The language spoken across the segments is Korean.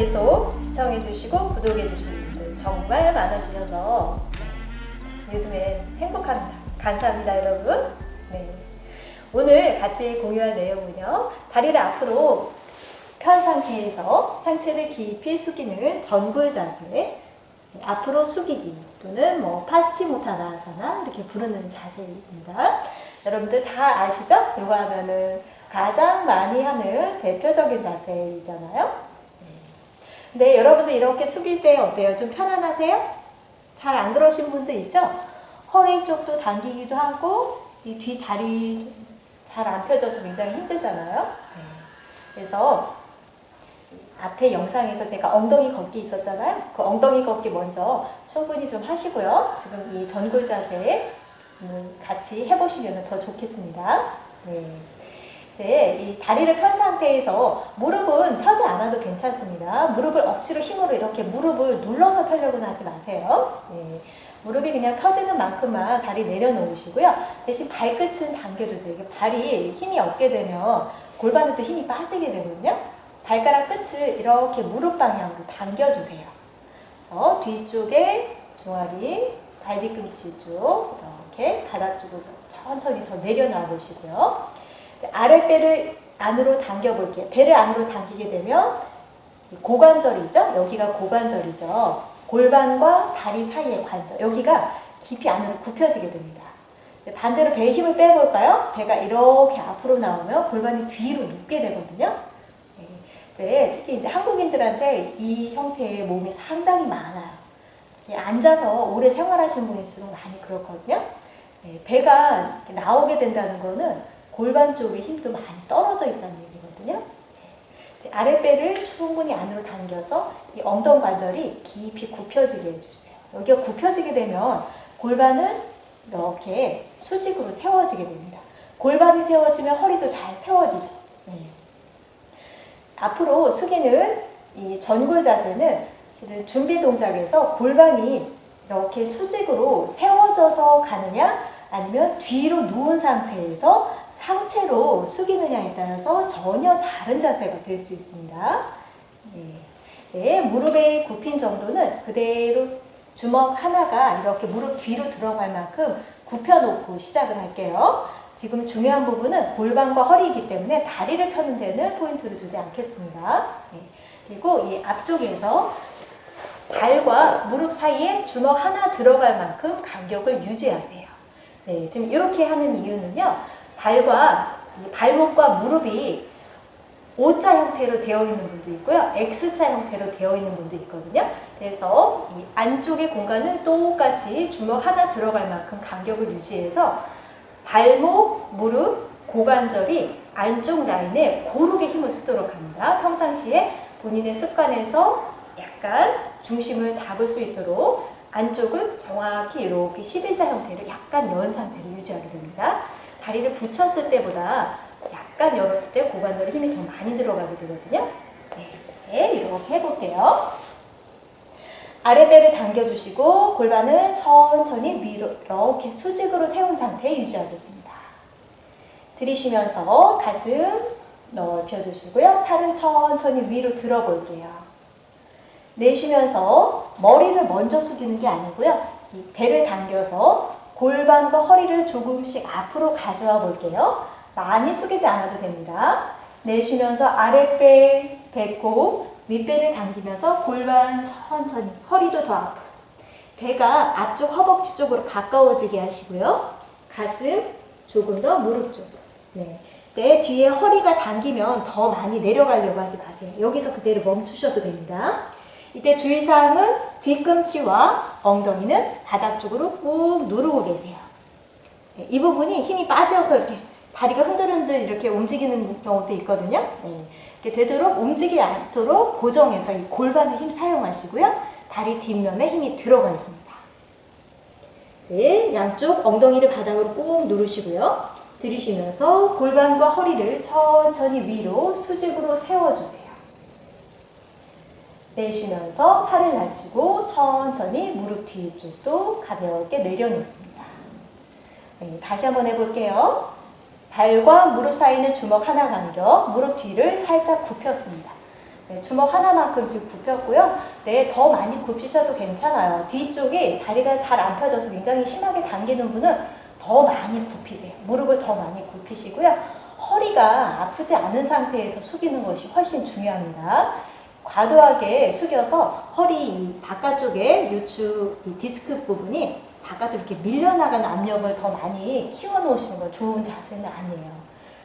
계속 시청해주시고 구독해주시는 분들 정말 많아지셔서 요즘에 행복합니다. 감사합니다, 여러분. 네. 오늘 같이 공유할 내용은요. 다리를 앞으로 편 상태에서 상체를 깊이 숙이는 전굴 자세, 앞으로 숙이기 또는 뭐 파스치모타나 사나 이렇게 부르는 자세입니다. 여러분들 다 아시죠? 이거 하면은 가장 많이 하는 대표적인 자세이잖아요. 네. 여러분들 이렇게 숙일 때 어때요? 좀 편안하세요? 잘 안 그러신 분들 있죠? 허리 쪽도 당기기도 하고 이 뒤 다리 잘 안 펴져서 굉장히 힘들잖아요. 네. 그래서 앞에 영상에서 제가 엉덩이 걷기 있었잖아요. 그 엉덩이 걷기 먼저 충분히 좀 하시고요. 지금 이 전골 자세 같이 해보시면 더 좋겠습니다. 네. 네, 이 다리를 편 상태에서 무릎은 펴지 않아도 괜찮습니다. 무릎을 억지로 힘으로 이렇게 무릎을 눌러서 펴려고는 하지 마세요. 네. 무릎이 그냥 펴지는 만큼만 다리 내려놓으시고요. 대신 발끝은 당겨주세요. 이게 발이 힘이 없게 되면 골반에도 힘이 빠지게 되거든요. 발가락 끝을 이렇게 무릎 방향으로 당겨주세요. 그래서 뒤쪽에 종아리, 발뒤꿈치 쪽 이렇게 바닥 쪽으로 천천히 더 내려놔 보시고요. 아랫배를 안으로 당겨 볼게요. 배를 안으로 당기게 되면 고관절이 있죠? 여기가 고관절이죠. 골반과 다리 사이의 관절. 여기가 깊이 안으로 굽혀지게 됩니다. 반대로 배에 힘을 빼볼까요? 배가 이렇게 앞으로 나오면 골반이 뒤로 눕게 되거든요. 네, 특히 이제 한국인들한테 이 형태의 몸이 상당히 많아요. 앉아서 오래 생활하신 분일수록 많이 그렇거든요. 네, 배가 나오게 된다는 거는 골반 쪽에 힘도 많이 떨어져 있다는 얘기거든요. 네, 아랫배를 충분히 안으로 당겨서 이 엉덩 관절이 깊이 굽혀지게 해주세요. 여기가 굽혀지게 되면 골반은 이렇게 수직으로 세워지게 됩니다. 골반이 세워지면 허리도 잘 세워지죠. 네. 앞으로 숙이는 이 전골 자세는 준비 동작에서 골반이 이렇게 수직으로 세워져서 가느냐 아니면 뒤로 누운 상태에서 상체로 숙이느냐에 따라서 전혀 다른 자세가 될 수 있습니다. 네. 네, 무릎의 굽힌 정도는 그대로 주먹 하나가 이렇게 무릎 뒤로 들어갈 만큼 굽혀놓고 시작을 할게요. 지금 중요한 부분은 골반과 허리이기 때문에 다리를 펴는 데는 포인트를 주지 않겠습니다. 네. 그리고 이 앞쪽에서 발과 무릎 사이에 주먹 하나 들어갈 만큼 간격을 유지하세요. 네, 지금 이렇게 하는 이유는요. 발과 발목과 무릎이 O자 형태로 되어 있는 분도 있고요. X자 형태로 되어 있는 분도 있거든요. 그래서 이 안쪽의 공간을 똑같이 주먹 하나 들어갈 만큼 간격을 유지해서 발목, 무릎, 고관절이 안쪽 라인에 고르게 힘을 쓰도록 합니다. 평상시에 본인의 습관에서 약간 중심을 잡을 수 있도록 안쪽을 정확히 이렇게 11자 형태를 약간 연 상태로 유지하게 됩니다. 다리를 붙였을 때보다 약간 열었을 때 고관절에 힘이 더 많이 들어가게 되거든요. 네, 이렇게 해볼게요. 아랫배를 당겨주시고 골반을 천천히 위로 이렇게 수직으로 세운 상태 유지하겠습니다. 들이쉬면서 가슴 넓혀주시고요. 팔을 천천히 위로 들어볼게요. 내쉬면서 머리를 먼저 숙이는 게 아니고요. 이 배를 당겨서 골반과 허리를 조금씩 앞으로 가져와 볼게요. 많이 숙이지 않아도 됩니다. 내쉬면서 아랫배, 배꼽, 윗배를 당기면서 골반 천천히 허리도 더 앞으로 배가 앞쪽 허벅지 쪽으로 가까워지게 하시고요. 가슴 조금 더 무릎 쪽 네. 내 뒤에 허리가 당기면 더 많이 내려가려고 하지 마세요. 여기서 그대로 멈추셔도 됩니다. 이때 주의사항은 뒤꿈치와 엉덩이는 바닥 쪽으로 꾹 누르고 계세요. 네, 이 부분이 힘이 빠져서 이렇게 다리가 흔들흔들 이렇게 움직이는 경우도 있거든요. 네. 되도록 움직이지 않도록 고정해서 이 골반에 힘 사용하시고요. 다리 뒷면에 힘이 들어가 있습니다. 네, 양쪽 엉덩이를 바닥으로 꾹 누르시고요. 들이쉬면서 골반과 허리를 천천히 위로 수직으로 세워주세요. 내쉬면서 팔을 낮추고 천천히 무릎 뒤쪽도 가볍게 내려놓습니다. 네, 다시 한번 해볼게요. 발과 무릎 사이는 주먹 하나 간격, 무릎 뒤를 살짝 굽혔습니다. 네, 주먹 하나만큼 지금 굽혔고요. 네, 더 많이 굽히셔도 괜찮아요. 뒤쪽이 다리가 잘 안 펴져서 굉장히 심하게 당기는 분은 더 많이 굽히세요. 무릎을 더 많이 굽히시고요. 허리가 아프지 않은 상태에서 숙이는 것이 훨씬 중요합니다. 과도하게 숙여서 허리 이 바깥쪽에 요추 이 디스크 부분이 바깥으로 이렇게 밀려나가는 압력을 더 많이 키워놓으시는 건 좋은 자세는 아니에요.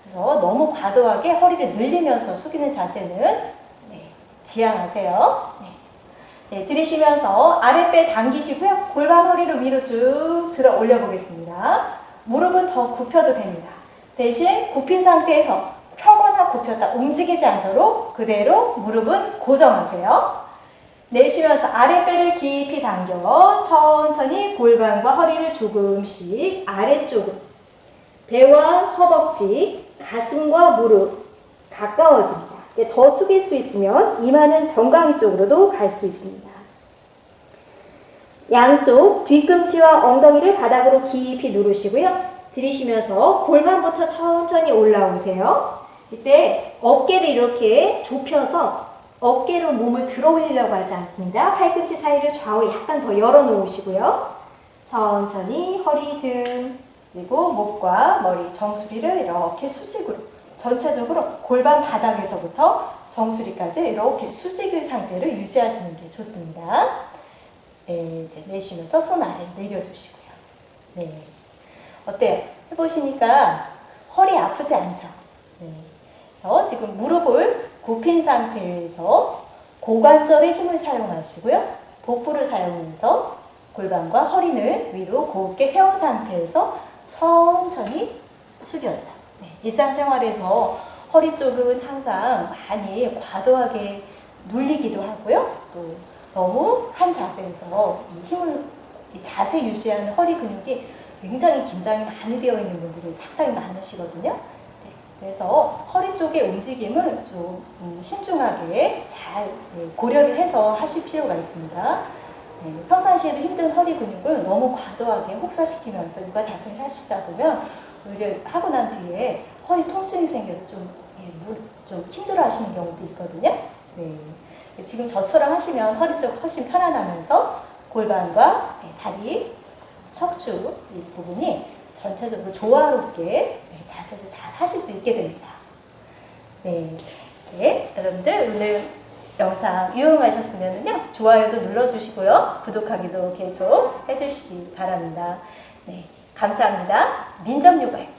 그래서 너무 과도하게 허리를 늘리면서 숙이는 자세는 네, 지양하세요. 네. 네, 들이쉬면서 아랫배 당기시고요. 골반 허리를 위로 쭉 들어 올려 보겠습니다. 무릎은 더 굽혀도 됩니다. 대신 굽힌 상태에서 굽혔다 움직이지 않도록 그대로 무릎은 고정하세요. 내쉬면서 아랫배를 깊이 당겨 천천히 골반과 허리를 조금씩 아래쪽으로 배와 허벅지, 가슴과 무릎 가까워집니다. 더 숙일 수 있으면 이마는 정강이 쪽으로도 갈 수 있습니다. 양쪽 뒤꿈치와 엉덩이를 바닥으로 깊이 누르시고요. 들이쉬면서 골반부터 천천히 올라오세요. 이때 어깨를 이렇게 좁혀서 어깨로 몸을 들어 올리려고 하지 않습니다. 팔꿈치 사이를 좌우로 약간 더 열어 놓으시고요. 천천히 허리 등 그리고 목과 머리 정수리를 이렇게 수직으로 전체적으로 골반 바닥에서부터 정수리까지 이렇게 수직의 상태를 유지하시는 게 좋습니다. 네, 이제 내쉬면서 손 아래를 내려주시고요. 네. 어때요? 해보시니까 허리 아프지 않죠? 네. 그래서 지금 무릎을 굽힌 상태에서 고관절의 힘을 사용하시고요. 복부를 사용해서 골반과 허리는 위로 곱게 세운 상태에서 천천히 숙여져. 네. 일상생활에서 허리 쪽은 항상 많이 과도하게 눌리기도 하고요. 또 너무 한 자세에서 이 힘을 이 자세 유지하는 허리 근육이 굉장히 긴장이 많이 되어 있는 분들이 상당히 많으시거든요. 네, 그래서 허리 쪽의 움직임을 좀 음, 신중하게 잘 네, 고려를 해서 하실 필요가 있습니다. 네, 평상시에도 힘든 허리 근육을 너무 과도하게 혹사시키면서 육아 자세를 하시다 보면 오히려 하고 난 뒤에 허리 통증이 생겨서 좀, 예, 무- 좀 힘들어 하시는 경우도 있거든요. 네. 지금 저처럼 하시면 허리 쪽 훨씬 편안하면서 골반과 네, 다리, 척추 이 부분이 전체적으로 조화롭게 네, 자세를 잘 하실 수 있게 됩니다. 네, 네, 여러분들 오늘 영상 유용하셨으면요 좋아요도 눌러주시고요 구독하기도 계속 해주시기 바랍니다. 네, 감사합니다. 민정요가요.